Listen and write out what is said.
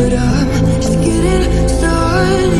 but I'm just getting started.